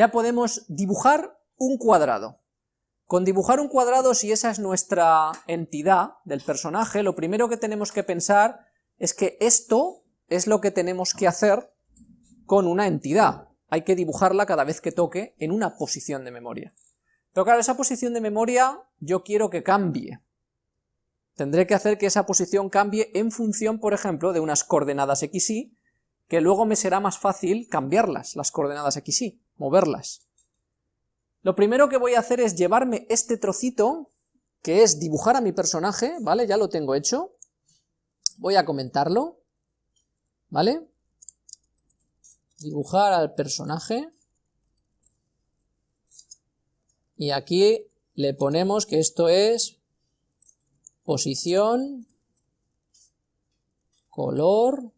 ya podemos dibujar un cuadrado. Con dibujar un cuadrado, si esa es nuestra entidad del personaje, lo primero que tenemos que pensar es que esto es lo que tenemos que hacer con una entidad. Hay que dibujarla cada vez que toque en una posición de memoria. Pero claro, esa posición de memoria yo quiero que cambie. Tendré que hacer que esa posición cambie en función, por ejemplo, de unas coordenadas x, y, que luego me será más fácil cambiarlas, las coordenadas x, y, moverlas. Lo primero que voy a hacer es llevarme este trocito, que es dibujar a mi personaje, ¿vale? Ya lo tengo hecho. Voy a comentarlo, ¿vale? Dibujar al personaje. Y aquí le ponemos que esto es posición, color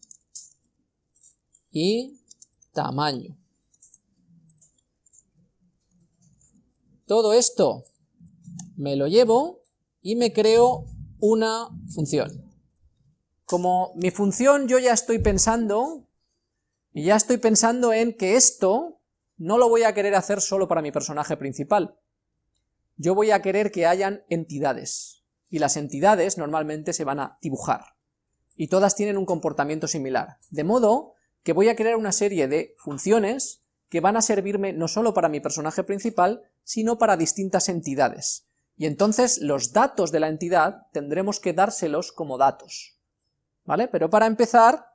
y tamaño. Todo esto me lo llevo y me creo una función. Como mi función yo ya estoy pensando, y ya estoy pensando en que esto no lo voy a querer hacer solo para mi personaje principal. Yo voy a querer que hayan entidades, y las entidades normalmente se van a dibujar, y todas tienen un comportamiento similar, de modo que voy a crear una serie de funciones que van a servirme no solo para mi personaje principal, sino para distintas entidades. Y entonces los datos de la entidad tendremos que dárselos como datos. ¿Vale? Pero para empezar,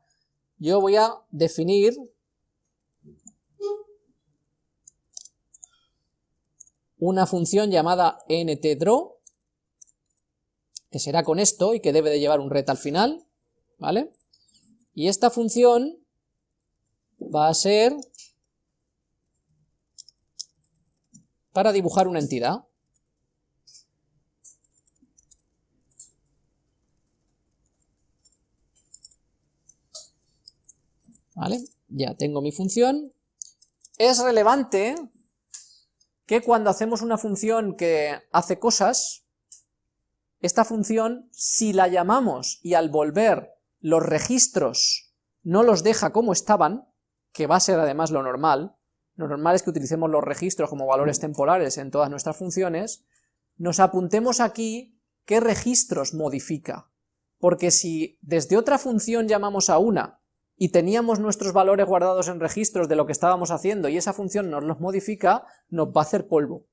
yo voy a definir una función llamada ntdraw, que será con esto y que debe de llevar un ret al final, ¿vale? Y esta función va a ser para dibujar una entidad. ¿Vale? Ya tengo mi función. Es relevante que cuando hacemos una función que hace cosas, esta función, si la llamamos y al volver los registros no los deja como estaban, que va a ser además lo normal, lo normal es que utilicemos los registros como valores temporales en todas nuestras funciones, nos apuntemos aquí qué registros modifica, porque si desde otra función llamamos a una y teníamos nuestros valores guardados en registros de lo que estábamos haciendo y esa función nos los modifica, nos va a hacer polvo.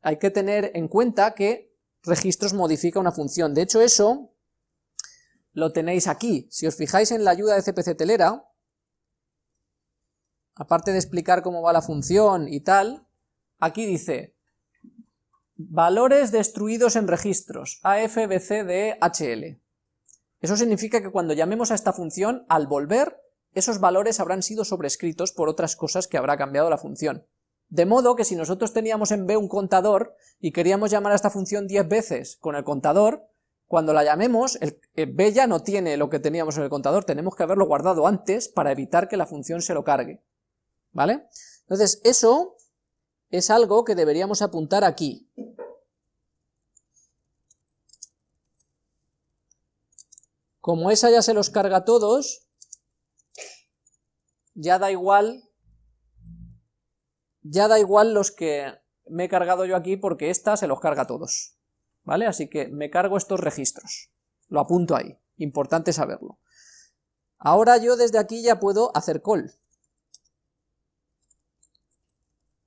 Hay que tener en cuenta que registros modifica una función, de hecho eso lo tenéis aquí, si os fijáis en la ayuda de CPC Telera, aparte de explicar cómo va la función y tal, aquí dice valores destruidos en registros, AFBCDHL. Eso significa que cuando llamemos a esta función, al volver, esos valores habrán sido sobrescritos por otras cosas que habrá cambiado la función. De modo que si nosotros teníamos en B un contador y queríamos llamar a esta función 10 veces con el contador, cuando la llamemos, el, B ya no tiene lo que teníamos en el contador, tenemos que haberlo guardado antes para evitar que la función se lo cargue. ¿Vale? Entonces, eso es algo que deberíamos apuntar aquí. Como esa ya se los carga a todos, ya da igual, ya da igual los que me he cargado yo aquí porque esta se los carga a todos, ¿vale? Así que me cargo estos registros, lo apunto ahí, importante saberlo. Ahora yo desde aquí ya puedo hacer call,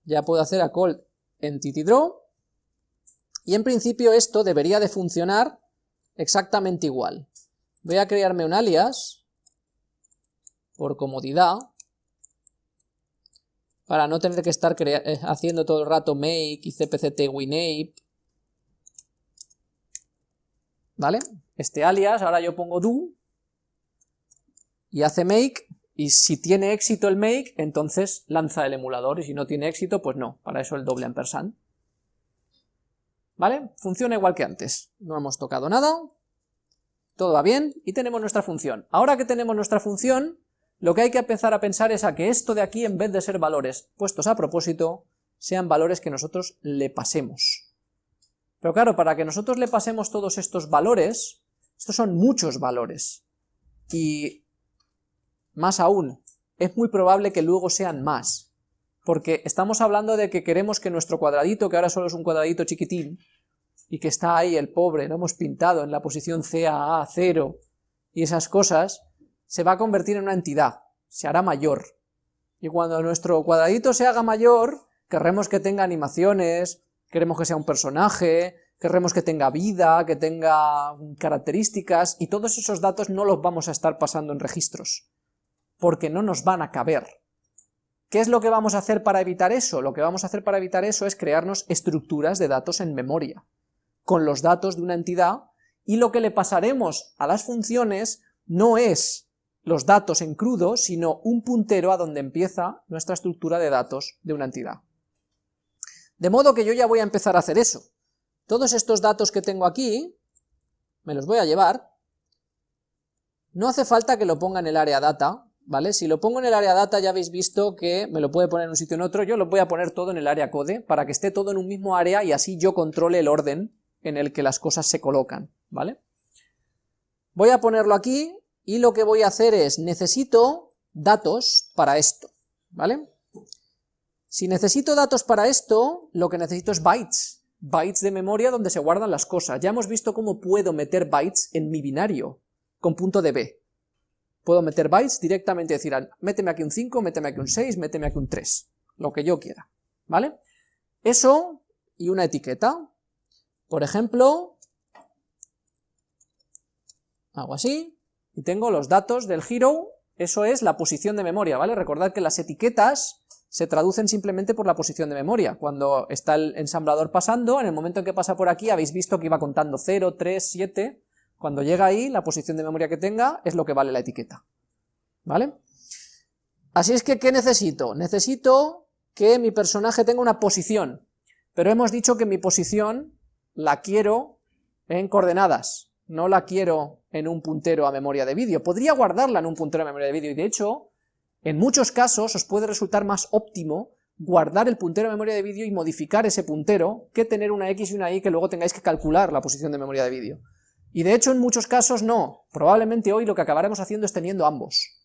ya puedo hacer a call entity draw, y en principio esto debería de funcionar exactamente igual. Voy a crearme un alias, por comodidad, para no tener que estar eh, haciendo todo el rato make y cpct winape, ¿vale? Este alias, ahora yo pongo do, y hace make, y si tiene éxito el make, entonces lanza el emulador, y si no tiene éxito, pues no, para eso el doble ampersand. ¿Vale? Funciona igual que antes, no hemos tocado nada, todo va bien, y tenemos nuestra función. Ahora que tenemos nuestra función, lo que hay que empezar a pensar es a que esto de aquí, en vez de ser valores puestos a propósito, sean valores que nosotros le pasemos. Pero claro, para que nosotros le pasemos todos estos valores, estos son muchos valores, y más aún, es muy probable que luego sean más. porque estamos hablando de que queremos que nuestro cuadradito, que ahora solo es un cuadradito chiquitín, y que está ahí el pobre, lo hemos pintado en la posición CAA 0, y esas cosas, se va a convertir en una entidad, se hará mayor. Y cuando nuestro cuadradito se haga mayor, querremos que tenga animaciones, queremos que sea un personaje, queremos que tenga vida, que tenga características, y todos esos datos no los vamos a estar pasando en registros, porque no nos van a caber. ¿Qué es lo que vamos a hacer para evitar eso? Lo que vamos a hacer para evitar eso es crearnos estructuras de datos en memoria, con los datos de una entidad, y lo que le pasaremos a las funciones no es los datos en crudo, sino un puntero a donde empieza nuestra estructura de datos de una entidad. De modo que yo ya voy a empezar a hacer eso. Todos estos datos que tengo aquí, me los voy a llevar. No hace falta que lo ponga en el área data, ¿vale? Si lo pongo en el área data ya habéis visto que me lo puede poner en un sitio en otro, yo lo voy a poner todo en el área code, para que esté todo en un mismo área y así yo controle el orden en el que las cosas se colocan, ¿vale? Voy a ponerlo aquí, y lo que voy a hacer es, necesito datos para esto, ¿vale? Si necesito datos para esto, lo que necesito es bytes, bytes de memoria donde se guardan las cosas. Ya hemos visto cómo puedo meter bytes en mi binario, con punto de B. Puedo meter bytes directamente, decir, méteme aquí un 5, méteme aquí un 6, méteme aquí un 3, lo que yo quiera, ¿vale? Eso y una etiqueta. Por ejemplo, hago así, y tengo los datos del hero, eso es la posición de memoria, ¿vale? Recordad que las etiquetas se traducen simplemente por la posición de memoria. Cuando está el ensamblador pasando, en el momento en que pasa por aquí, habéis visto que iba contando 0, 3, 7, cuando llega ahí, la posición de memoria que tenga es lo que vale la etiqueta, ¿vale? Así es que, ¿qué necesito? Necesito que mi personaje tenga una posición, pero hemos dicho que mi posición la quiero en coordenadas, no la quiero en un puntero a memoria de vídeo. Podría guardarla en un puntero a memoria de vídeo, y de hecho, en muchos casos os puede resultar más óptimo guardar el puntero de memoria de vídeo y modificar ese puntero que tener una X y una Y que luego tengáis que calcular la posición de memoria de vídeo. Y de hecho en muchos casos no, probablemente hoy lo que acabaremos haciendo es teniendo ambos,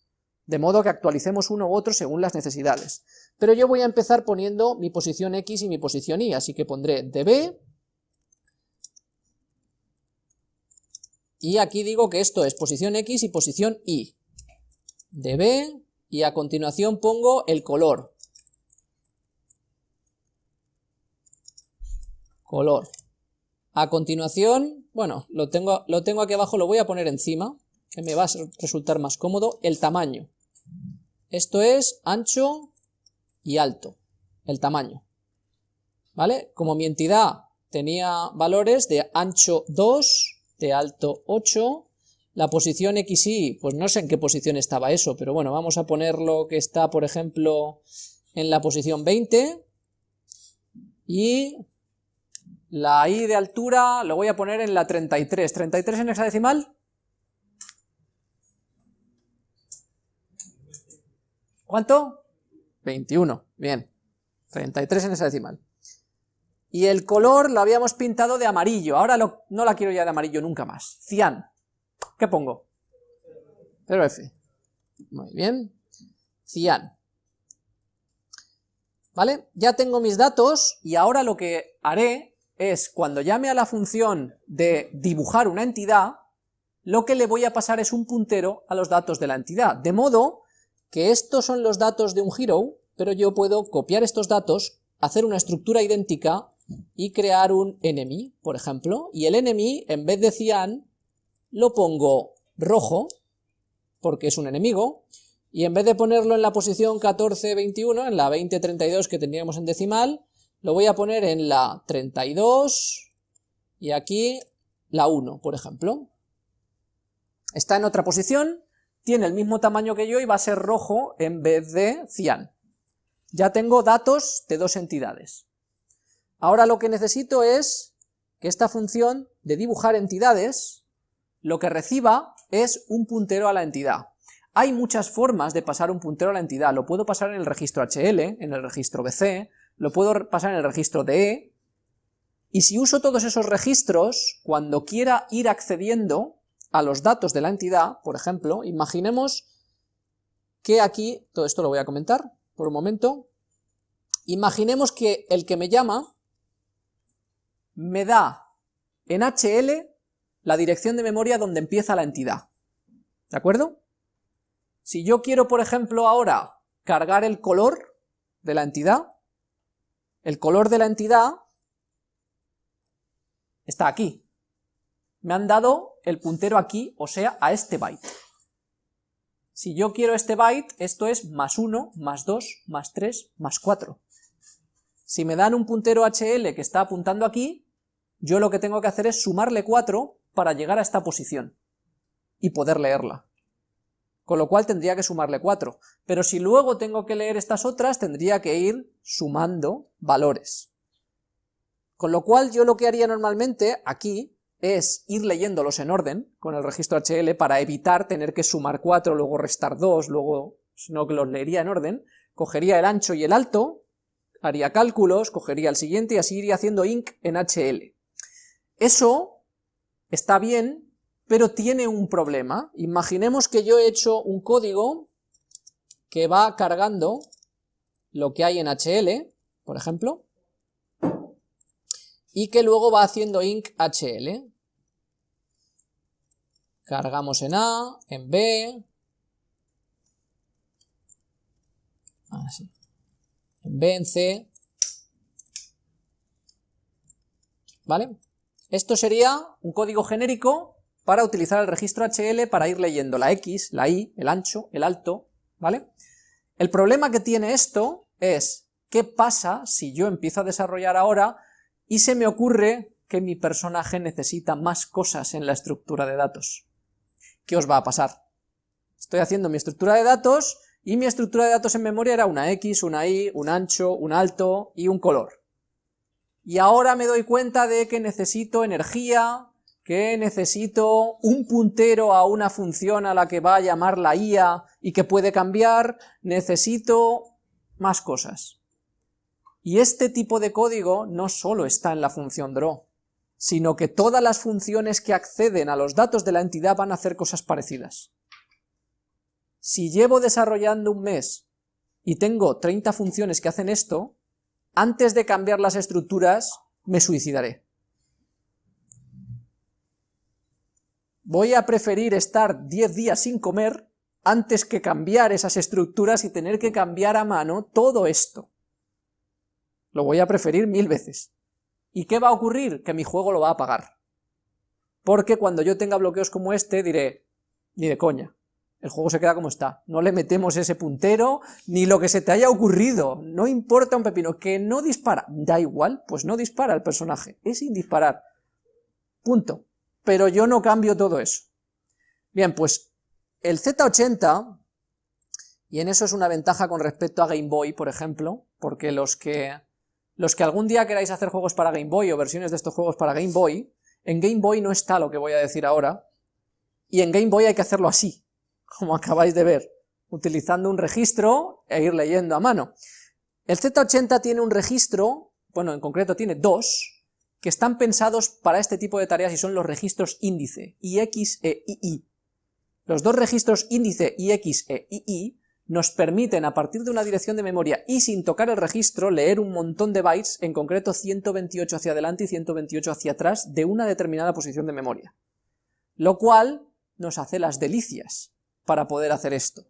de modo que actualicemos uno u otro según las necesidades. Pero yo voy a empezar poniendo mi posición X y mi posición Y, así que pondré db, y aquí digo que esto es posición X y posición Y, db, y a continuación pongo el color. Color. A continuación, bueno, lo tengo, lo tengo aquí abajo, lo voy a poner encima, que me va a resultar más cómodo, el tamaño. Esto es ancho y alto, el tamaño. ¿Vale? Como mi entidad tenía valores de ancho 2, de alto 8, la posición XY, pues no sé en qué posición estaba eso, pero bueno, vamos a ponerlo que está, por ejemplo, en la posición 20, y la Y de altura lo voy a poner en la 33. ¿33 en hexadecimal? ¿Cuánto? 21, bien. 33 en hexadecimal. Y el color lo habíamos pintado de amarillo, ahora no la quiero ya de amarillo nunca más. Cian. ¿Qué pongo? 0F. Muy bien. Cian. ¿Vale? Ya tengo mis datos y ahora lo que haré es, cuando llame a la función de dibujar una entidad, lo que le voy a pasar es un puntero a los datos de la entidad, de modo que estos son los datos de un hero, pero yo puedo copiar estos datos, hacer una estructura idéntica y crear un enemy, por ejemplo, y el enemy, en vez de cian, lo pongo rojo, porque es un enemigo, y en vez de ponerlo en la posición 14-21, en la 20-32 que teníamos en decimal, lo voy a poner en la 32 y aquí la 1, por ejemplo. Está en otra posición, tiene el mismo tamaño que yo y va a ser rojo en vez de cian. Ya tengo datos de dos entidades. Ahora lo que necesito es que esta función de dibujar entidades lo que reciba es un puntero a la entidad. Hay muchas formas de pasar un puntero a la entidad, lo puedo pasar en el registro HL, en el registro BC, lo puedo pasar en el registro DE, y si uso todos esos registros, cuando quiera ir accediendo a los datos de la entidad, por ejemplo, imaginemos que aquí, todo esto lo voy a comentar por un momento, Imaginemos que el que me llama me da en HL la dirección de memoria donde empieza la entidad. ¿De acuerdo? Si yo quiero, por ejemplo, ahora cargar el color de la entidad, el color de la entidad está aquí. Me han dado el puntero aquí, o sea, a este byte. Si yo quiero este byte, esto es más 1, más 2, más 3, más 4. Si me dan un puntero HL que está apuntando aquí, yo lo que tengo que hacer es sumarle 4 para llegar a esta posición y poder leerla. Con lo cual tendría que sumarle 4. Pero si luego tengo que leer estas otras, tendría que ir sumando valores. Con lo cual yo lo que haría normalmente aquí es ir leyéndolos en orden con el registro HL para evitar tener que sumar 4, luego restar 2, luego, sino que los leería en orden, cogería el ancho y el alto, haría cálculos, cogería el siguiente y así iría haciendo inc en HL. Eso está bien, pero tiene un problema. Imaginemos que yo he hecho un código que va cargando lo que hay en HL, por ejemplo, y que luego va haciendo inc HL. Cargamos en A, en B, así, en B, en C, ¿vale? Esto sería un código genérico para utilizar el registro HL para ir leyendo la X, la Y, el ancho, el alto, ¿vale? El problema que tiene esto es, ¿qué pasa si yo empiezo a desarrollar ahora y se me ocurre que mi personaje necesita más cosas en la estructura de datos. ¿Qué os va a pasar? Estoy haciendo mi estructura de datos y mi estructura de datos en memoria era una X, una Y, un ancho, un alto y un color. Y ahora me doy cuenta de que necesito energía, que necesito un puntero a una función a la que va a llamar la IA y que puede cambiar, necesito más cosas. Y este tipo de código no solo está en la función draw, sino que todas las funciones que acceden a los datos de la entidad van a hacer cosas parecidas. Si llevo desarrollando un mes y tengo 30 funciones que hacen esto, antes de cambiar las estructuras me suicidaré. Voy a preferir estar 10 días sin comer antes que cambiar esas estructuras y tener que cambiar a mano todo esto. Lo voy a preferir mil veces. ¿Y qué va a ocurrir? Que mi juego lo va a pagar. Porque cuando yo tenga bloqueos como este, diré, ni de coña, el juego se queda como está, no le metemos ese puntero, ni lo que se te haya ocurrido, no importa un pepino, que no dispara, da igual, pues no dispara el personaje, es indisparar, punto. Pero yo no cambio todo eso. Bien, pues el Z80, y en eso es una ventaja con respecto a Game Boy, por ejemplo, porque los que los que algún día queráis hacer juegos para Game Boy o versiones de estos juegos para Game Boy, en Game Boy no está lo que voy a decir ahora, y en Game Boy hay que hacerlo así, como acabáis de ver, utilizando un registro e ir leyendo a mano. El Z80 tiene un registro, bueno, en concreto tiene dos, que están pensados para este tipo de tareas y son los registros índice, IX e II. Los dos registros índice IX e II nos permiten a partir de una dirección de memoria y sin tocar el registro leer un montón de bytes, en concreto 128 hacia adelante y 128 hacia atrás de una determinada posición de memoria. Lo cual nos hace las delicias para poder hacer esto.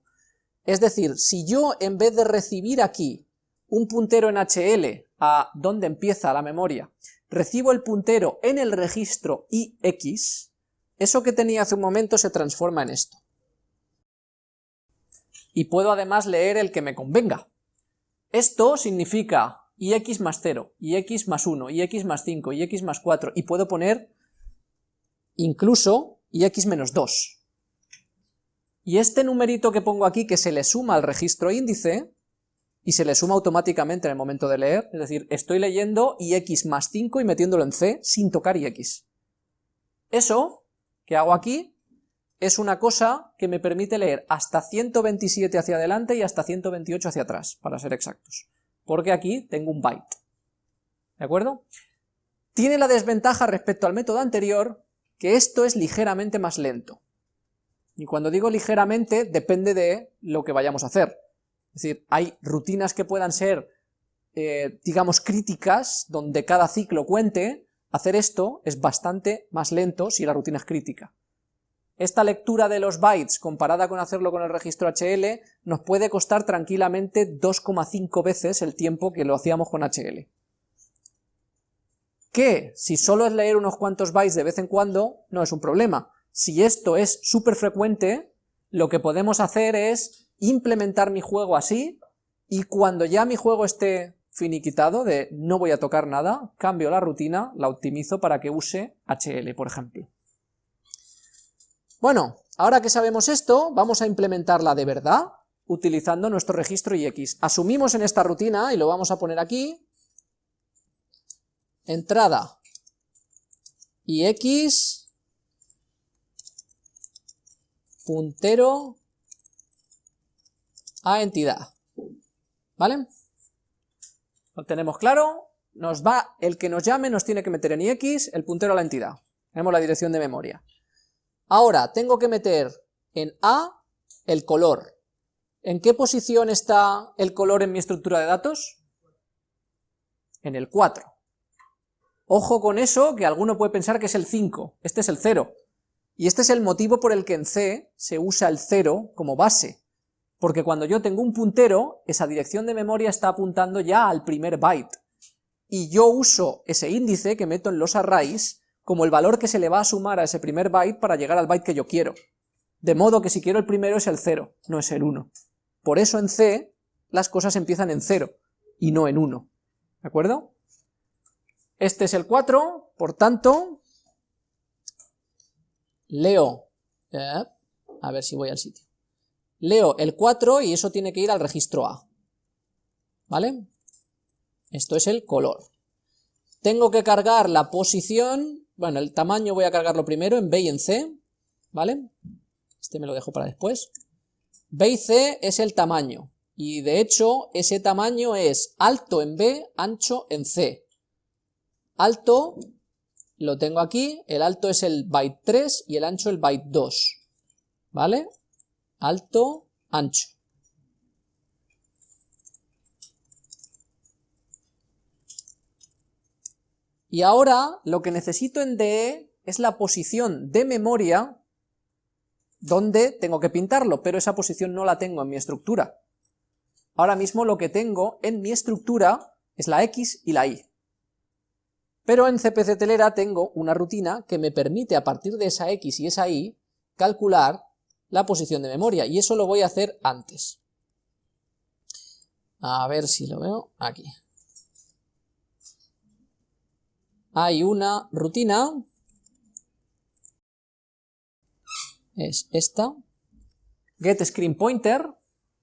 Es decir, si yo en vez de recibir aquí un puntero en HL a donde empieza la memoria, recibo el puntero en el registro IX, eso que tenía hace un momento se transforma en esto y puedo además leer el que me convenga. Esto significa ix más 0, ix más 1, ix más 5, ix más 4, y puedo poner incluso ix menos 2. Y este numerito que pongo aquí, que se le suma al registro índice, y se le suma automáticamente en el momento de leer, es decir, estoy leyendo ix más 5 y metiéndolo en c sin tocar ix. Eso que hago aquí es una cosa que me permite leer hasta 127 hacia adelante y hasta 128 hacia atrás, para ser exactos, porque aquí tengo un byte, ¿de acuerdo? Tiene la desventaja respecto al método anterior, que esto es ligeramente más lento, y cuando digo ligeramente, depende de lo que vayamos a hacer, es decir, hay rutinas que puedan ser eh, digamos, críticas, donde cada ciclo cuente, hacer esto es bastante más lento si la rutina es crítica. Esta lectura de los bytes, comparada con hacerlo con el registro HL, nos puede costar tranquilamente 2,5 veces el tiempo que lo hacíamos con HL. Que, si solo es leer unos cuantos bytes de vez en cuando, no es un problema. Si esto es súper frecuente, lo que podemos hacer es implementar mi juego así, y cuando ya mi juego esté finiquitado, de no voy a tocar nada, cambio la rutina, la optimizo para que use HL, por ejemplo. Bueno, ahora que sabemos esto, vamos a implementarla de verdad, utilizando nuestro registro IX. Asumimos en esta rutina, y lo vamos a poner aquí, entrada IX, puntero a entidad, ¿vale? Lo tenemos claro, nos va, el que nos llame nos tiene que meter en IX el puntero a la entidad, tenemos la dirección de memoria. Ahora, tengo que meter en A el color. ¿En qué posición está el color en mi estructura de datos? En el 4. Ojo con eso, que alguno puede pensar que es el 5, este es el 0. Y este es el motivo por el que en C se usa el 0 como base, porque cuando yo tengo un puntero, esa dirección de memoria está apuntando ya al primer byte, y yo uso ese índice que meto en los arrays como el valor que se le va a sumar a ese primer byte para llegar al byte que yo quiero. De modo que si quiero el primero es el 0, no es el 1. Por eso en C las cosas empiezan en 0 y no en 1. ¿De acuerdo? Este es el 4, por tanto, leo, eh, a ver si voy al sitio, leo el 4 y eso tiene que ir al registro A, ¿vale? Esto es el color. Tengo que cargar la posición bueno, el tamaño voy a cargarlo primero en B y en C, ¿vale? Este me lo dejo para después. B y C es el tamaño, y de hecho ese tamaño es alto en B, ancho en C. Alto lo tengo aquí, el alto es el byte 3 y el ancho el byte 2, ¿vale? Alto, ancho. Y ahora lo que necesito en DE es la posición de memoria donde tengo que pintarlo, pero esa posición no la tengo en mi estructura. Ahora mismo lo que tengo en mi estructura es la X y la Y. Pero en CPC Telera tengo una rutina que me permite a partir de esa X y esa Y calcular la posición de memoria, y eso lo voy a hacer antes. A ver si lo veo aquí hay una rutina, es esta, get screen pointer,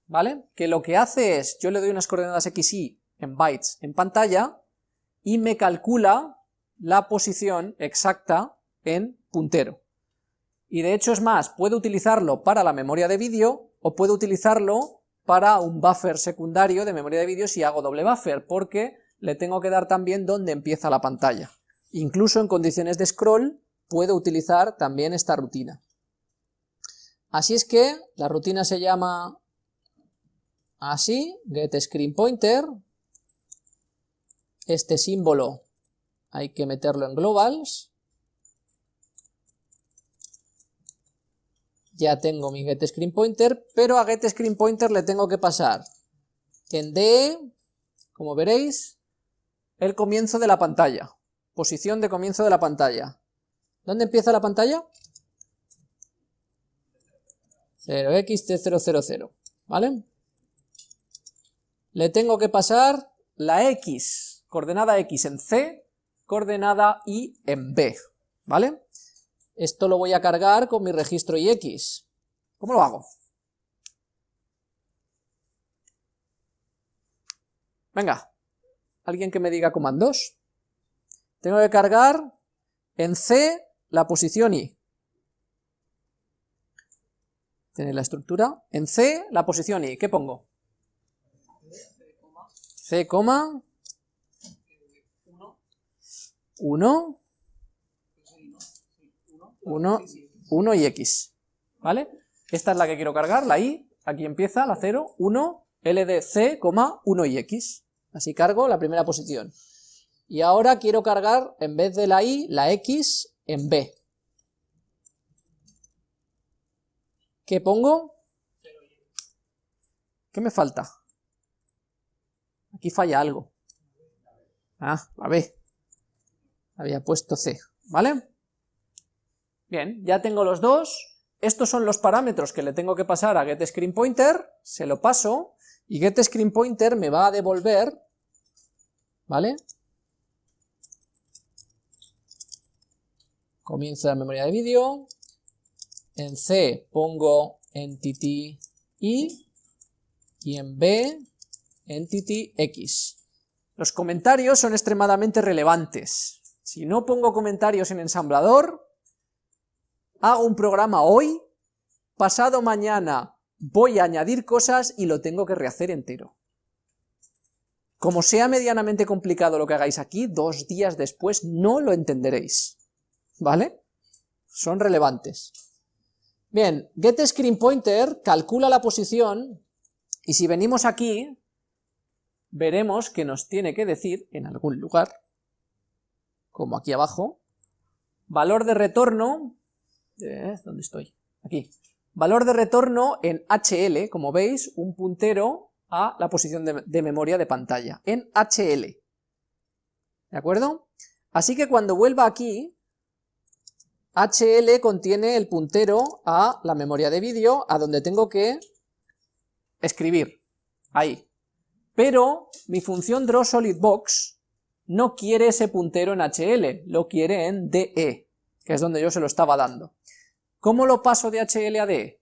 ¿vale? Que lo que hace es, yo le doy unas coordenadas x, y en bytes en pantalla, y me calcula la posición exacta en puntero. Y de hecho es más, puedo utilizarlo para la memoria de vídeo, o puedo utilizarlo para un buffer secundario de memoria de vídeo si hago doble buffer, porque le tengo que dar también dónde empieza la pantalla. Incluso en condiciones de scroll puedo utilizar también esta rutina. Así es que la rutina se llama así, getScreenPointer, este símbolo hay que meterlo en globals, ya tengo mi getScreenPointer, pero a getScreenPointer le tengo que pasar en DE, como veréis, el comienzo de la pantalla posición de comienzo de la pantalla. ¿Dónde empieza la pantalla? 0xt000, ¿vale? Le tengo que pasar la x, coordenada x en C, coordenada y en B, ¿vale? Esto lo voy a cargar con mi registro ix. ¿Cómo lo hago? Venga, alguien que me diga comandos. Tengo que cargar en C la posición I. Tiene la estructura. En C la posición I. ¿Qué pongo? C, 1, 1, 1 y X. ¿Vale? Esta es la que quiero cargar, la I. Aquí empieza la 0, 1, LDC, 1 y X. así cargo la primera posición. Y ahora quiero cargar, en vez de la i, la x en b. ¿Qué pongo? ¿Qué me falta? Aquí falla algo. Ah, la B. Había puesto C, ¿vale? Bien, ya tengo los dos. Estos son los parámetros que le tengo que pasar a getScreenPointer, se lo paso, y getScreenPointer me va a devolver, ¿vale? Comienzo la memoria de vídeo, en C pongo entity i, y en B entity x. Los comentarios son extremadamente relevantes. Si no pongo comentarios en ensamblador, hago un programa hoy, pasado mañana voy a añadir cosas y lo tengo que rehacer entero. Como sea medianamente complicado lo que hagáis aquí, dos días después no lo entenderéis. ¿Vale? Son relevantes. Bien, getScreenPointer calcula la posición, y si venimos aquí, veremos que nos tiene que decir en algún lugar, como aquí abajo, valor de retorno, ¿dónde estoy? Aquí, valor de retorno en HL, como veis, un puntero a la posición de, memoria de pantalla, en HL, ¿de acuerdo? Así que cuando vuelva aquí, HL contiene el puntero a la memoria de vídeo, a donde tengo que escribir, ahí, pero mi función drawSolidBox no quiere ese puntero en HL, lo quiere en DE, que es donde yo se lo estaba dando. ¿Cómo lo paso de HL a DE?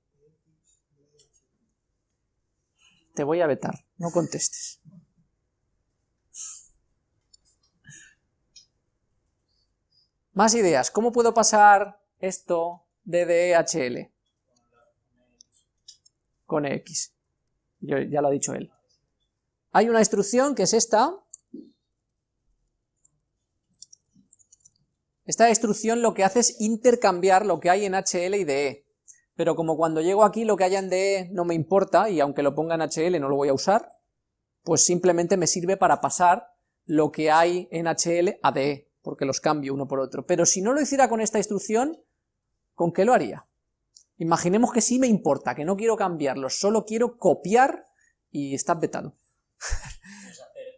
Te voy a vetar, no contestes. Más ideas, ¿cómo puedo pasar esto de DE a HL? Con X. ya lo ha dicho él. Hay una instrucción que es esta. Esta instrucción lo que hace es intercambiar lo que hay en HL y DE. Pero como cuando llego aquí lo que haya en DE no me importa, y aunque lo ponga en HL no lo voy a usar, pues simplemente me sirve para pasar lo que hay en HL a DE, porque los cambio uno por otro. Pero si no lo hiciera con esta instrucción, ¿con qué lo haría? Imaginemos que sí me importa, que no quiero cambiarlo, solo quiero copiar y está vetado.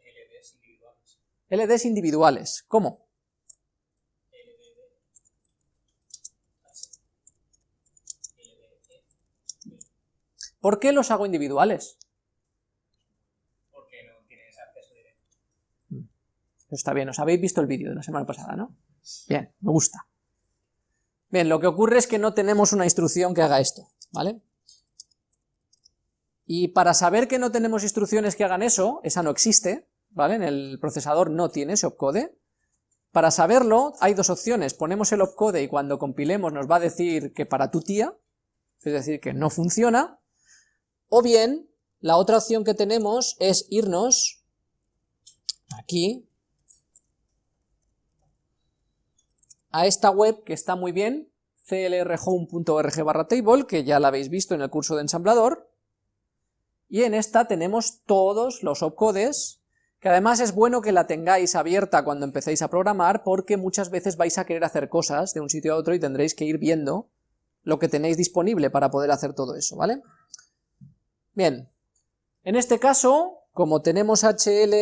LDs individuales. LDs individuales. ¿Cómo? ¿Por qué los hago individuales? Porque no tienes acceso directo. Está bien, os habéis visto el vídeo de la semana pasada, ¿no? Bien, me gusta. Bien, lo que ocurre es que no tenemos una instrucción que haga esto, ¿vale? Y para saber que no tenemos instrucciones que hagan eso, esa no existe, ¿vale? En el procesador no tiene ese opcode. Para saberlo, hay dos opciones, ponemos el opcode y cuando compilemos nos va a decir que para tu tía, es decir, que no funciona, o bien, la otra opción que tenemos es irnos aquí, a esta web que está muy bien, clrhome.org barra table, que ya la habéis visto en el curso de ensamblador, y en esta tenemos todos los opcodes, que además es bueno que la tengáis abierta cuando empecéis a programar, porque muchas veces vais a querer hacer cosas de un sitio a otro y tendréis que ir viendo lo que tenéis disponible para poder hacer todo eso, ¿vale? Bien, en este caso, como tenemos HL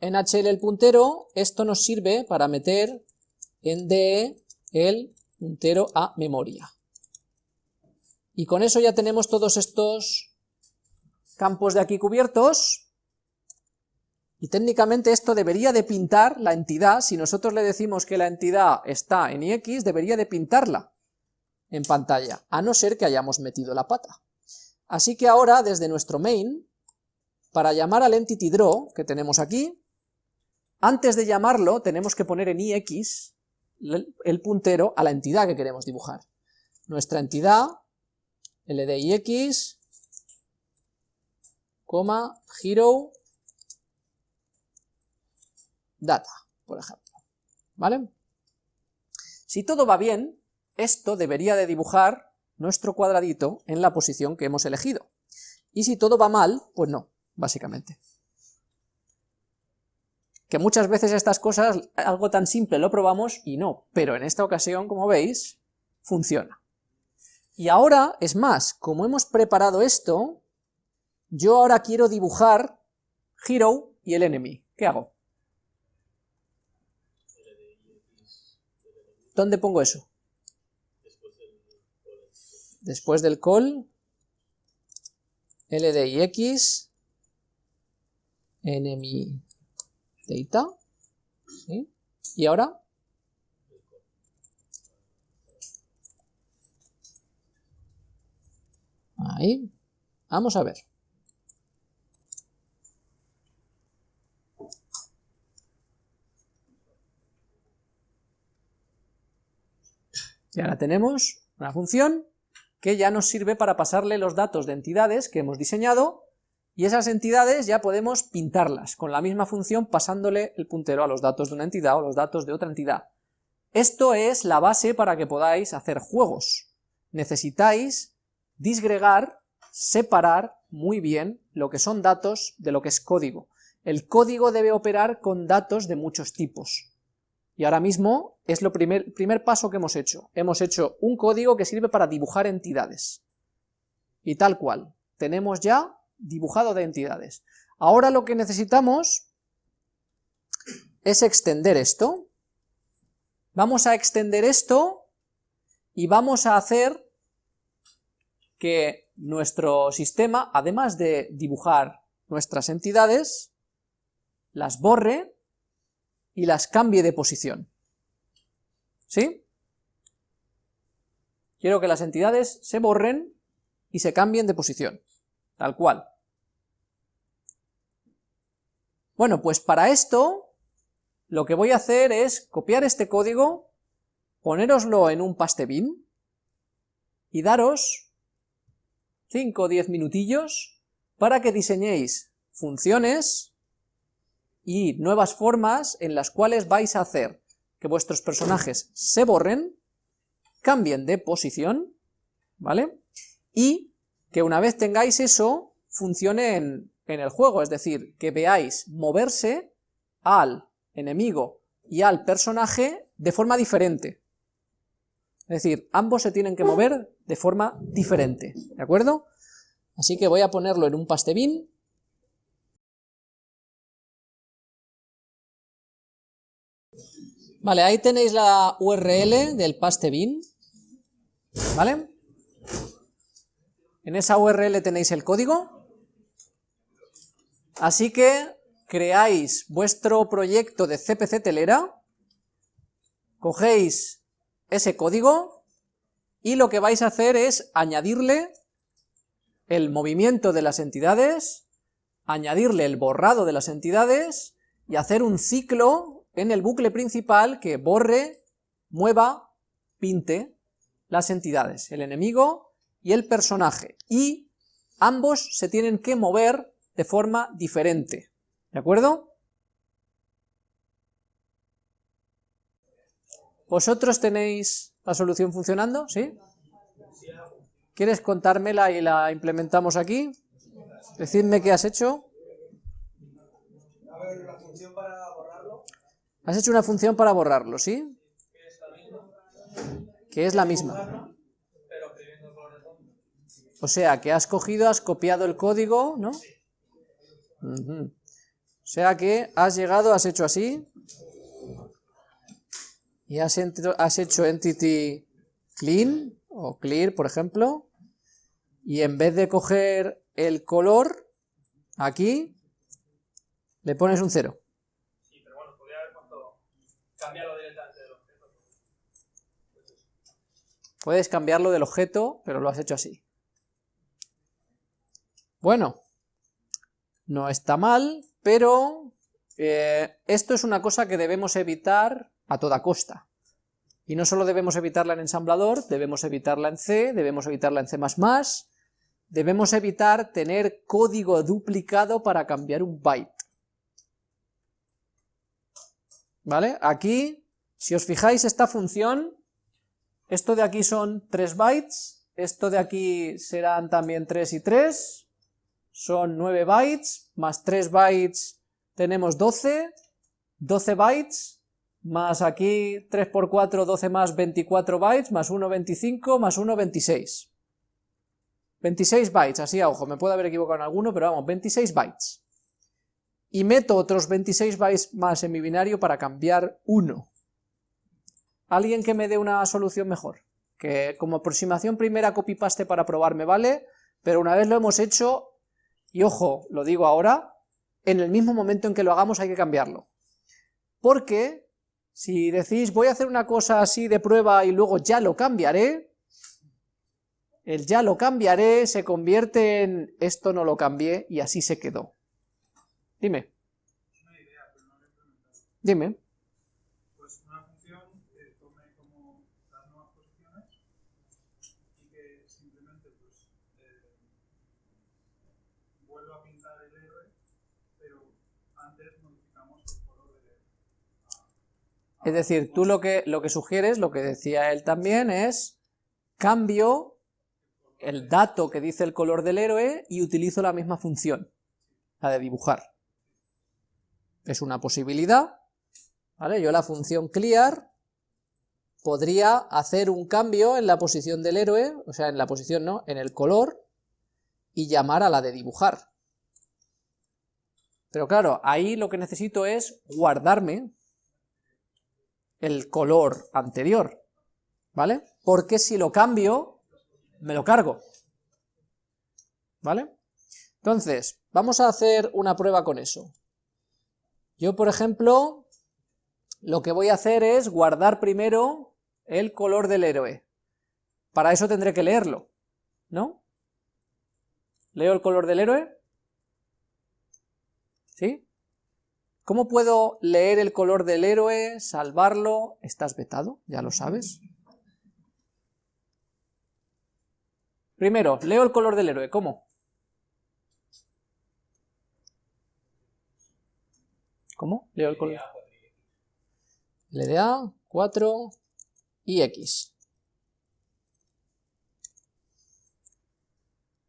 en HL el puntero, esto nos sirve para meter en DE el puntero a memoria. Y con eso ya tenemos todos estos campos de aquí cubiertos, y técnicamente esto debería de pintar la entidad, si nosotros le decimos que la entidad está en ix, debería de pintarla en pantalla, a no ser que hayamos metido la pata. Así que ahora, desde nuestro main, para llamar al entity draw que tenemos aquí, antes de llamarlo tenemos que poner en ix el puntero a la entidad que queremos dibujar. Nuestra entidad, ldix, coma, hero, data, por ejemplo, ¿vale? Si todo va bien, esto debería de dibujar nuestro cuadradito en la posición que hemos elegido. Y si todo va mal, pues no, básicamente. que muchas veces estas cosas, algo tan simple lo probamos y no, pero en esta ocasión, como veis, funciona. Y ahora, es más, como hemos preparado esto, yo ahora quiero dibujar Hero y el enemy. ¿Qué hago? ¿Dónde pongo eso? Después del call, LDIX, enemy data, ¿sí? y ahora ahí, vamos a ver. Y ahora tenemos una función que ya nos sirve para pasarle los datos de entidades que hemos diseñado y esas entidades ya podemos pintarlas con la misma función pasándole el puntero a los datos de una entidad o los datos de otra entidad. Esto es la base para que podáis hacer juegos. Necesitáis disgregar, separar muy bien lo que son datos de lo que es código. El código debe operar con datos de muchos tipos. Y ahora mismo es lo primer, primer paso que hemos hecho. Hemos hecho un código que sirve para dibujar entidades. Y tal cual. Tenemos ya dibujado de entidades. Ahora lo que necesitamos es extender esto. Vamos a extender esto y vamos a hacer que nuestro sistema, además de dibujar nuestras entidades, las borre y las cambie de posición. ¿Sí? Quiero que las entidades se borren y se cambien de posición, tal cual. Bueno, pues para esto lo que voy a hacer es copiar este código, ponéroslo en un pastebin y daros 5 o 10 minutillos para que diseñéis funciones y nuevas formas en las cuales vais a hacer que vuestros personajes se borren, cambien de posición, ¿vale? Y que una vez tengáis eso, funcione en, en el juego, es decir, que veáis moverse al enemigo y al personaje de forma diferente. Es decir, ambos se tienen que mover de forma diferente, ¿de acuerdo? Así que voy a ponerlo en un pastebin Vale, ahí tenéis la URL del pastebin, ¿vale? En esa URL tenéis el código, así que creáis vuestro proyecto de CPC telera, cogéis ese código y lo que vais a hacer es añadirle el movimiento de las entidades, añadirle el borrado de las entidades y hacer un ciclo en el bucle principal que borre, mueva, pinte las entidades, el enemigo y el personaje, y ambos se tienen que mover de forma diferente, ¿de acuerdo? ¿Vosotros tenéis la solución funcionando? ¿Sí? ¿Quieres contármela y la implementamos aquí? Decidme qué has hecho. A ver, la función para Has hecho una función para borrarlo, ¿sí? Que es la misma. O sea, que has cogido, has copiado el código, ¿no? O sea que has llegado, has hecho así, y has, has hecho entity clean, o clear, por ejemplo, y en vez de coger el color, aquí, le pones un cero. Puedes cambiarlo del objeto, pero lo has hecho así. Bueno, no está mal, pero eh, esto es una cosa que debemos evitar a toda costa. Y no solo debemos evitarla en ensamblador, debemos evitarla en C, debemos evitarla en C++, debemos evitar tener código duplicado para cambiar un byte. ¿Vale? Aquí, si os fijáis, esta función esto de aquí son 3 bytes, esto de aquí serán también 3 y 3, son 9 bytes, más 3 bytes tenemos 12, 12 bytes, más aquí 3 por 4, 12 más 24 bytes, más 1, 25, más 1, 26. 26 bytes, así a ojo, me puedo haber equivocado en alguno, pero vamos, 26 bytes. Y meto otros 26 bytes más en mi binario para cambiar 1. ¿Alguien que me dé una solución mejor? Que como aproximación primera copy-paste para probar me vale, pero una vez lo hemos hecho, y ojo, lo digo ahora, en el mismo momento en que lo hagamos hay que cambiarlo. Porque si decís voy a hacer una cosa así de prueba y luego ya lo cambiaré, el ya lo cambiaré se convierte en esto no lo cambié y así se quedó. Dime. Una idea, pero no lo he implementado. Dime. Pues una función que tome como las nuevas posiciones y que simplemente pues eh, vuelva a pintar el héroe, pero antes modificamos el color del héroe. Es decir, tú lo que, lo que sugieres, lo que decía él también, es cambio el dato que dice el color del héroe y utilizo la misma función, la de dibujar. Es una posibilidad, ¿vale? Yo la función clear podría hacer un cambio en la posición del héroe, o sea, en la posición no, en el color, y llamar a la de dibujar. Pero claro, ahí lo que necesito es guardarme el color anterior, ¿vale? Porque si lo cambio, me lo cargo, ¿vale? Entonces, vamos a hacer una prueba con eso. Yo, por ejemplo, lo que voy a hacer es guardar primero el color del héroe. Para eso tendré que leerlo, ¿no? ¿Leo el color del héroe? ¿Sí? ¿Cómo puedo leer el color del héroe, salvarlo? Estás vetado, ya lo sabes. Primero, leo el color del héroe, ¿cómo? ¿Cómo? Leo el color. LDA, 4 y X.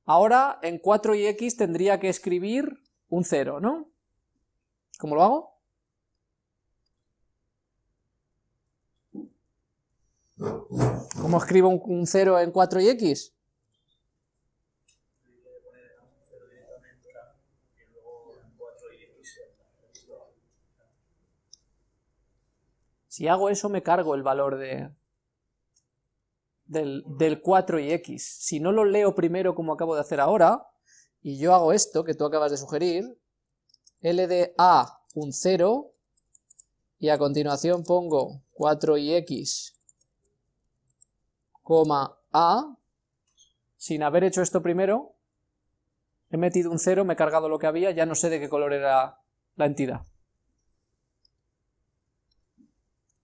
Ahora en 4 y X tendría que escribir un 0, ¿no? ¿Cómo lo hago? ¿Cómo escribo un 0 en 4 y X? Si hago eso me cargo el valor de, del, del 4 y x. Si no lo leo primero como acabo de hacer ahora, y yo hago esto que tú acabas de sugerir, L de A un 0, y a continuación pongo 4 y x, coma A, sin haber hecho esto primero, he metido un 0, me he cargado lo que había, ya no sé de qué color era la entidad.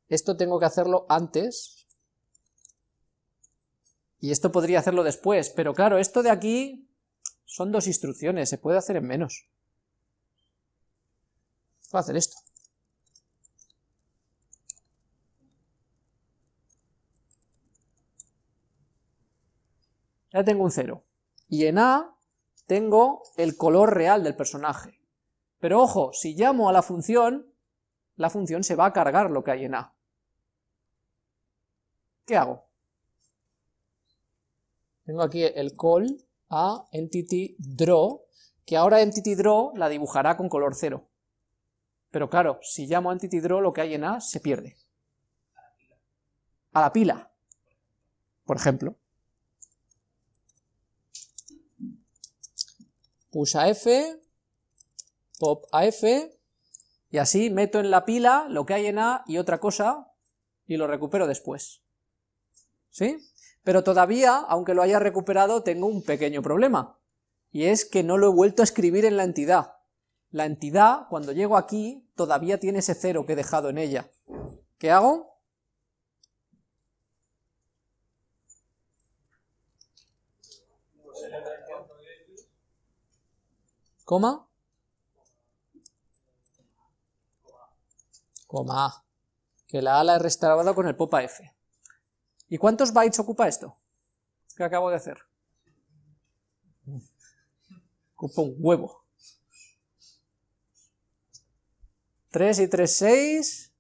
Esto tengo que hacerlo antes. Y esto podría hacerlo después. Pero claro, esto de aquí son dos instrucciones. Se puede hacer en menos. Voy a hacer esto. Ya tengo un 0. Y en A tengo el color real del personaje. Pero ojo, si llamo a la función, la función se va a cargar lo que hay en A. ¿Qué hago? Tengo aquí el call a entity draw, que ahora entity draw la dibujará con color cero. Pero claro, si llamo a entity draw, lo que hay en A se pierde. A la pila, por ejemplo. Push a F, pop a F, y así meto en la pila lo que hay en A y otra cosa, y lo recupero después. ¿sí? Pero todavía, aunque lo haya recuperado, tengo un pequeño problema, y es que no lo he vuelto a escribir en la entidad. La entidad, cuando llego aquí, todavía tiene ese cero que he dejado en ella. ¿Qué hago? ¿Coma? Coma. Que la A la he restaurado con el popa F. ¿Y cuántos bytes ocupa esto? ¿Qué acabo de hacer? Ocupa un huevo. 3 y 3, 6,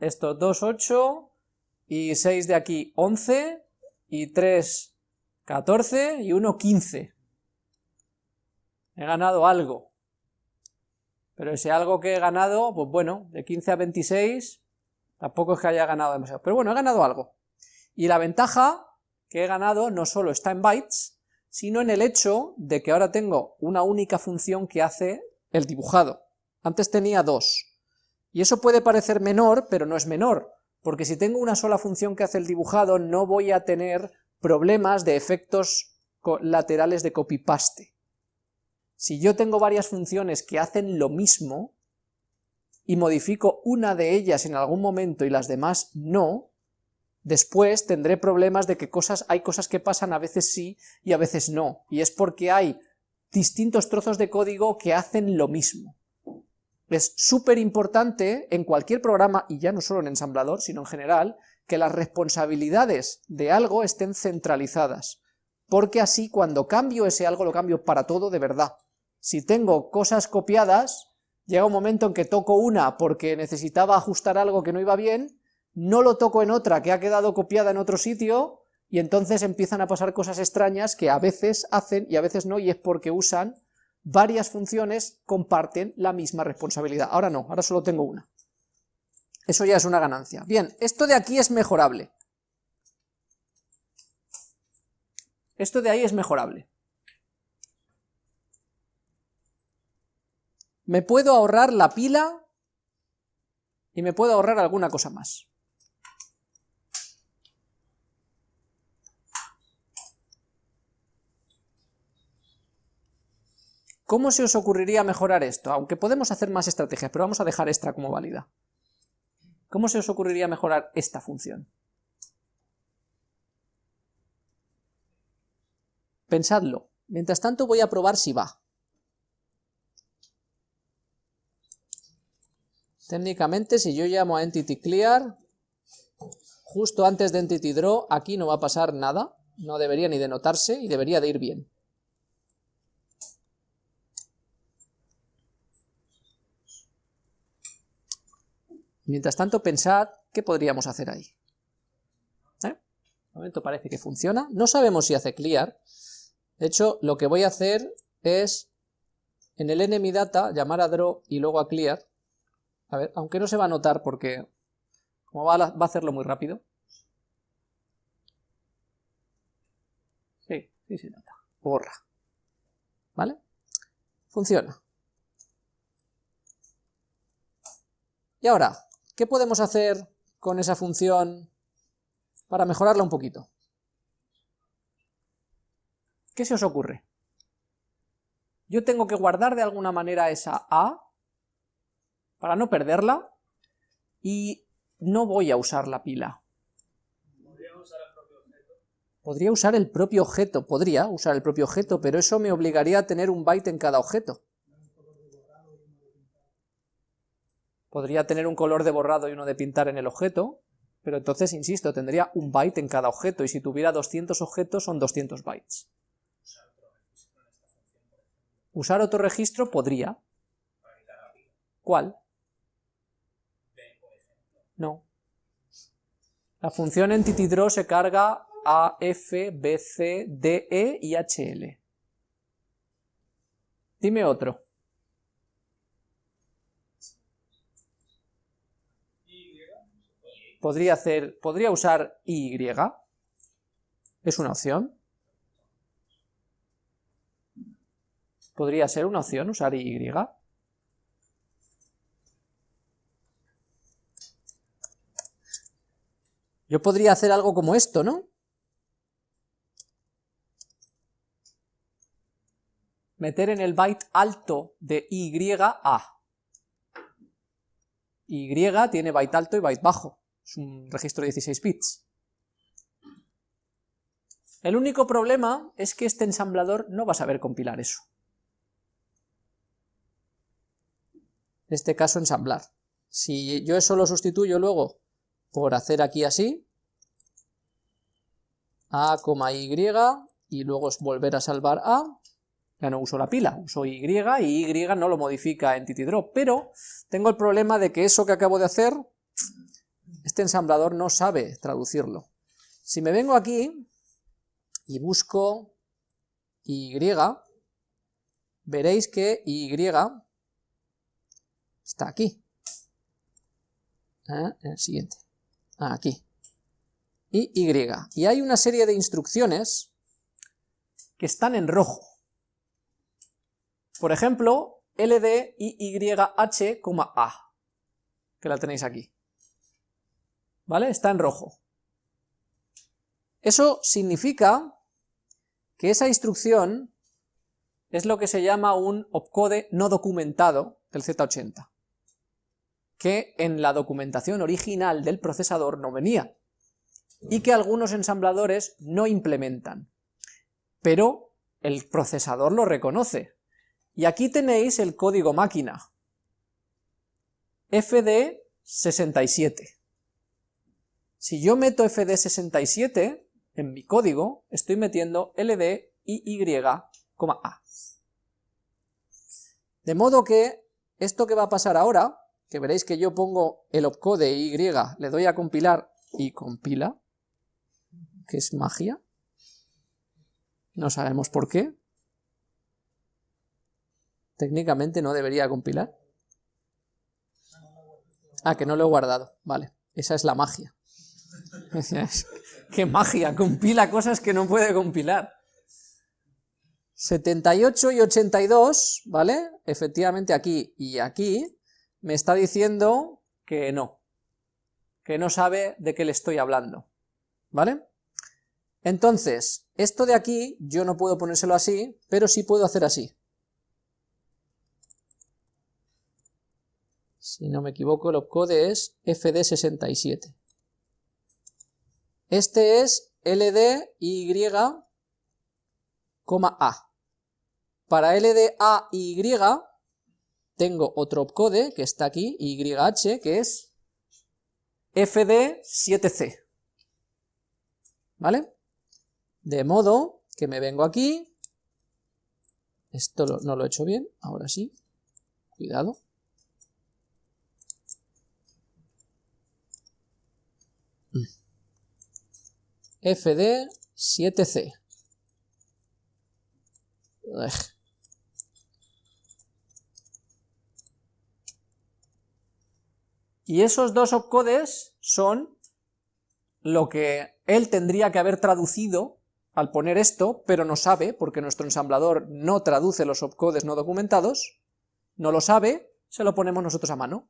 estos 2, 8, y 6 de aquí, 11, y 3, 14, y 1, 15. He ganado algo. Pero ese algo que he ganado, pues bueno, de 15 a 26, tampoco es que haya ganado demasiado. Pero bueno, he ganado algo. Y la ventaja que he ganado no solo está en bytes, sino en el hecho de que ahora tengo una única función que hace el dibujado. Antes tenía dos. Y eso puede parecer menor, pero no es menor, porque si tengo una sola función que hace el dibujado, no voy a tener problemas de efectos laterales de copy-paste. Si yo tengo varias funciones que hacen lo mismo, y modifico una de ellas en algún momento y las demás no, después tendré problemas de que cosas, hay cosas que pasan a veces sí y a veces no, y es porque hay distintos trozos de código que hacen lo mismo. Es súper importante en cualquier programa, y ya no solo en ensamblador, sino en general, que las responsabilidades de algo estén centralizadas, porque así cuando cambio ese algo lo cambio para todo de verdad. Si tengo cosas copiadas, llega un momento en que toco una porque necesitaba ajustar algo que no iba bien, no lo toco en otra que ha quedado copiada en otro sitio, y entonces empiezan a pasar cosas extrañas que a veces hacen y a veces no, y es porque usan varias funciones, comparten la misma responsabilidad. Ahora no, ahora solo tengo una. Eso ya es una ganancia. Bien, esto de aquí es mejorable. Esto de ahí es mejorable. Me puedo ahorrar la pila y me puedo ahorrar alguna cosa más. ¿Cómo se os ocurriría mejorar esto? Aunque podemos hacer más estrategias, pero vamos a dejar esta como válida. ¿Cómo se os ocurriría mejorar esta función? Pensadlo. Mientras tanto voy a probar si va. Técnicamente, si yo llamo a entity clear, justo antes de entity draw, aquí no va a pasar nada, no debería ni de notarse y debería de ir bien. Mientras tanto, pensad qué podríamos hacer ahí. ¿Eh? De momento parece que funciona. No sabemos si hace clear. De hecho, lo que voy a hacer es en el enemy data llamar a draw y luego a clear. A ver, aunque no se va a notar porque como va a, hacerlo muy rápido. Sí, sí se nota. Borra. ¿Vale? Funciona. Y ahora, ¿Qué podemos hacer con esa función para mejorarla un poquito? ¿Qué se os ocurre? Yo tengo que guardar de alguna manera esa A para no perderla y no voy a usar la pila. ¿Podría usar el propio objeto? Podría usar el propio objeto, pero eso me obligaría a tener un byte en cada objeto. Podría tener un color de borrado y uno de pintar en el objeto, pero entonces, insisto, tendría un byte en cada objeto, y si tuviera 200 objetos son 200 bytes. Usar otro registro podría. ¿Cuál? No. La función EntityDraw se carga a F, B, C, D, E y HL. Dime otro. Podría hacer, podría usar y, es una opción. Podría ser una opción usar y. Yo podría hacer algo como esto, ¿no? Meter en el byte alto de Y A. Y tiene byte alto y byte bajo es un registro de 16 bits. El único problema es que este ensamblador no va a saber compilar eso. En este caso ensamblar. Si yo eso lo sustituyo luego por hacer aquí así, A, Y, y luego volver a salvar A, Ya no uso la pila, uso Y y Y no lo modifica Entity Drop, pero tengo el problema de que eso que acabo de hacer, este ensamblador no sabe traducirlo. Si me vengo aquí y busco Y, veréis que Y está aquí. ¿Eh? El siguiente. Ah, aquí. Y Y. Y hay una serie de instrucciones que están en rojo. Por ejemplo, LDIYH, A, que la tenéis aquí. ¿Vale? Está en rojo. Eso significa que esa instrucción es lo que se llama un opcode no documentado del Z80, que en la documentación original del procesador no venía, y que algunos ensambladores no implementan, pero el procesador lo reconoce. Y aquí tenéis el código máquina, FD67. Si yo meto FD67 en mi código, estoy metiendo LD y A. De modo que esto que va a pasar ahora, que veréis que yo pongo el opcode Y, le doy a compilar y compila, que es magia, no sabemos por qué, técnicamente no debería compilar. Ah, que no lo he guardado, vale, esa es la magia. ¡Qué magia! Compila cosas que no puede compilar. 78 y 82, ¿vale? Efectivamente aquí y aquí, me está diciendo que no, que no sabe de qué le estoy hablando, ¿vale? Entonces, esto de aquí, yo no puedo ponérselo así, pero sí puedo hacer así. Si no me equivoco, el opcode es FD67. Este es LDY, A. Para LDA y Y tengo otro opcode que está aquí, YH, que es FD7C. ¿Vale? De modo que me vengo aquí, esto no lo he hecho bien, ahora sí, cuidado. FD7C. Y esos dos opcodes son lo que él tendría que haber traducido al poner esto, pero no sabe, porque nuestro ensamblador no traduce los opcodes no documentados, no lo sabe, se lo ponemos nosotros a mano.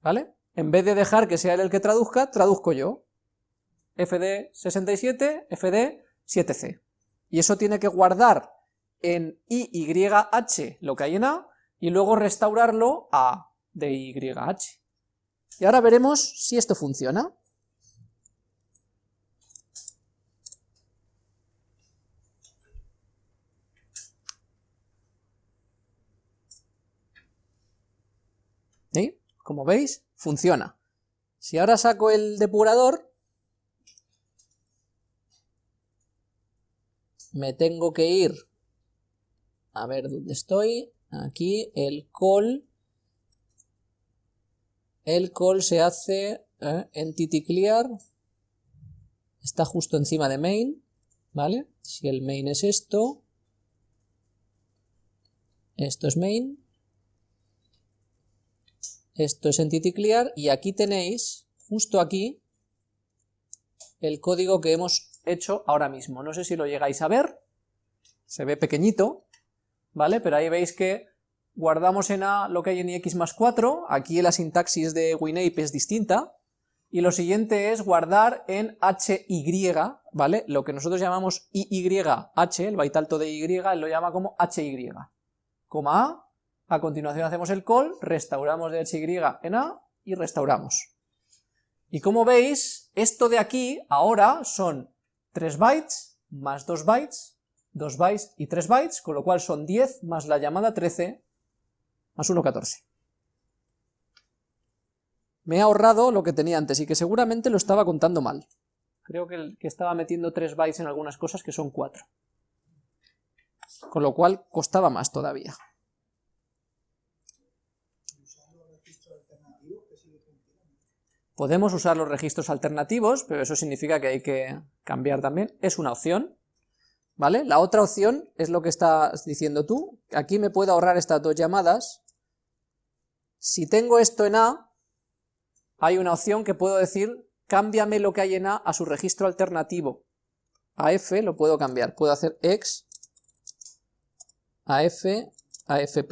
¿Vale? En vez de dejar que sea él el que traduzca, traduzco yo. FD67, FD7C. Y eso tiene que guardar en IYH lo que hay en A, y luego restaurarlo a de. Y ahora veremos si esto funciona. ¿Sí? Como veis, funciona. Si ahora saco el depurador, me tengo que ir a ver dónde estoy, aquí el call el call se hace ¿eh? entity clear, está justo encima de main, ¿vale? Si el main es esto, esto es main, esto es entity clear, y aquí tenéis, justo aquí, el código que hemos hecho ahora mismo. No sé si lo llegáis a ver, se ve pequeñito, ¿vale? Pero ahí veis que guardamos en A lo que hay en x más 4, aquí la sintaxis de WinApe es distinta, y lo siguiente es guardar en HY, ¿vale? Lo que nosotros llamamos IYH, el byte alto de Y, él lo llama como HY. Coma A, a continuación hacemos el call, restauramos de HY en A y restauramos. Y como veis, esto de aquí ahora son 3 bytes más 2 bytes, 2 bytes y 3 bytes, con lo cual son 10 más la llamada 13, más 1,14. Me he ahorrado lo que tenía antes y que seguramente lo estaba contando mal. Creo que, que estaba metiendo 3 bytes en algunas cosas que son 4. con lo cual costaba más todavía. Podemos usar los registros alternativos, pero eso significa que hay que cambiar también. Es una opción, ¿vale? La otra opción es lo que estás diciendo tú. Aquí me puedo ahorrar estas dos llamadas. Si tengo esto en A, hay una opción que puedo decir, cámbiame lo que hay en A a su registro alternativo. A F lo puedo cambiar. Puedo hacer x a F a F'.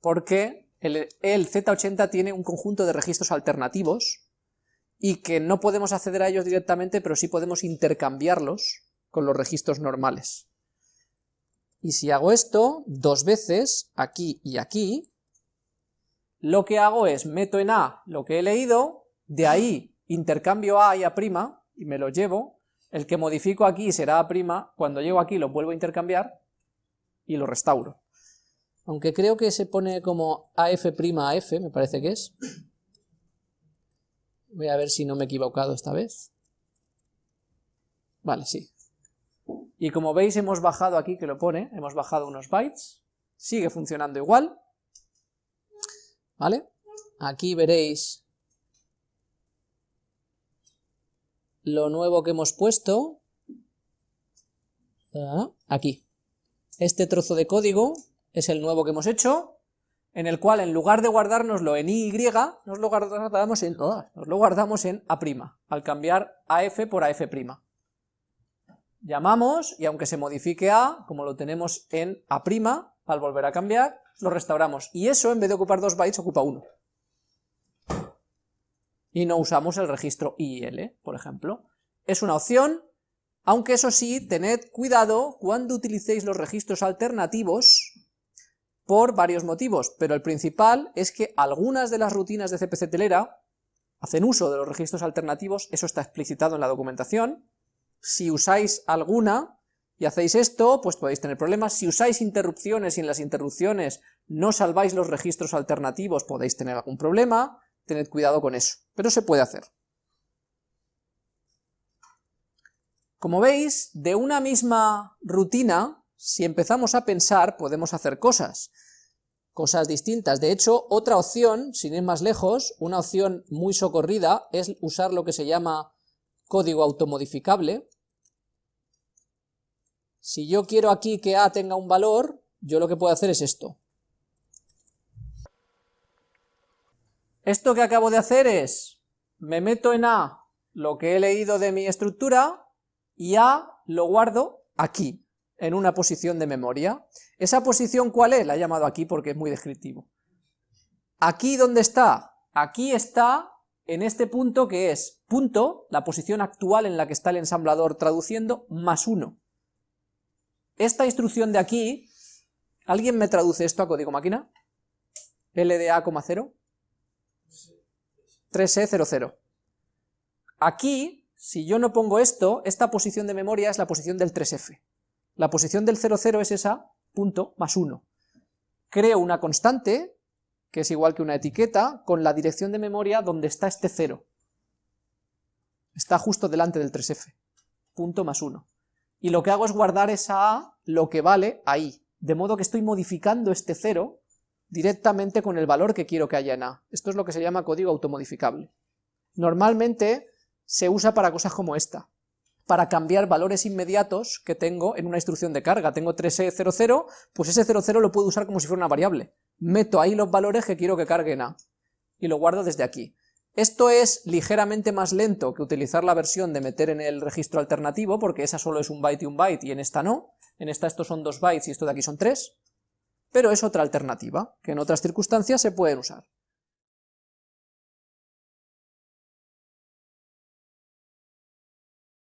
Porque el, Z80 tiene un conjunto de registros alternativos y que no podemos acceder a ellos directamente, pero sí podemos intercambiarlos con los registros normales. Y si hago esto dos veces, aquí y aquí, lo que hago es meto en A lo que he leído, de ahí intercambio A y A' y me lo llevo, el que modifico aquí será A', cuando llego aquí lo vuelvo a intercambiar y lo restauro aunque creo que se pone como AF' AF, me parece que es. Voy a ver si no me he equivocado esta vez. Vale, sí. Y como veis hemos bajado aquí, que lo pone, hemos bajado unos bytes, sigue funcionando igual. ¿Vale? Aquí veréis lo nuevo que hemos puesto. Ah, aquí. Este trozo de código es el nuevo que hemos hecho, en el cual en lugar de guardárnoslo en y, nos lo guardamos en, oh, nos lo guardamos en a', al cambiar af por af'. Llamamos, y aunque se modifique a, como lo tenemos en a', al volver a cambiar, lo restauramos. Y eso, en vez de ocupar dos bytes, ocupa uno. Y no usamos el registro IL, por ejemplo. Es una opción, aunque eso sí, tened cuidado cuando utilicéis los registros alternativos, por varios motivos, pero el principal es que algunas de las rutinas de CPC telera hacen uso de los registros alternativos, eso está explicitado en la documentación, si usáis alguna y hacéis esto, pues podéis tener problemas, si usáis interrupciones y en las interrupciones no salváis los registros alternativos, podéis tener algún problema, tened cuidado con eso, pero se puede hacer. Como veis, de una misma rutina si empezamos a pensar, podemos hacer cosas, cosas distintas. De hecho, otra opción, sin ir más lejos, una opción muy socorrida, es usar lo que se llama código automodificable. Si yo quiero aquí que A tenga un valor, yo lo que puedo hacer es esto. Esto que acabo de hacer es, me meto en A lo que he leído de mi estructura, y A lo guardo aquí en una posición de memoria. ¿Esa posición cuál es? La he llamado aquí porque es muy descriptivo. ¿Aquí dónde está? Aquí está en este punto que es punto, la posición actual en la que está el ensamblador traduciendo, más 1. Esta instrucción de aquí, ¿alguien me traduce esto a código máquina? LDA, 0 3E00. Aquí, si yo no pongo esto, esta posición de memoria es la posición del 3F. La posición del 00 es esa, punto, más 1. Creo una constante, que es igual que una etiqueta, con la dirección de memoria donde está este 0. Está justo delante del 3f, punto más 1. Y lo que hago es guardar esa a, lo que vale, ahí. De modo que estoy modificando este 0 directamente con el valor que quiero que haya en a. Esto es lo que se llama código automodificable. Normalmente se usa para cosas como esta para cambiar valores inmediatos que tengo en una instrucción de carga. Tengo 3E00, pues ese 00 lo puedo usar como si fuera una variable. Meto ahí los valores que quiero que carguen A, y lo guardo desde aquí. Esto es ligeramente más lento que utilizar la versión de meter en el registro alternativo, porque esa solo es un byte y un byte, y en esta no. En esta estos son dos bytes y esto de aquí son tres. Pero es otra alternativa, que en otras circunstancias se pueden usar.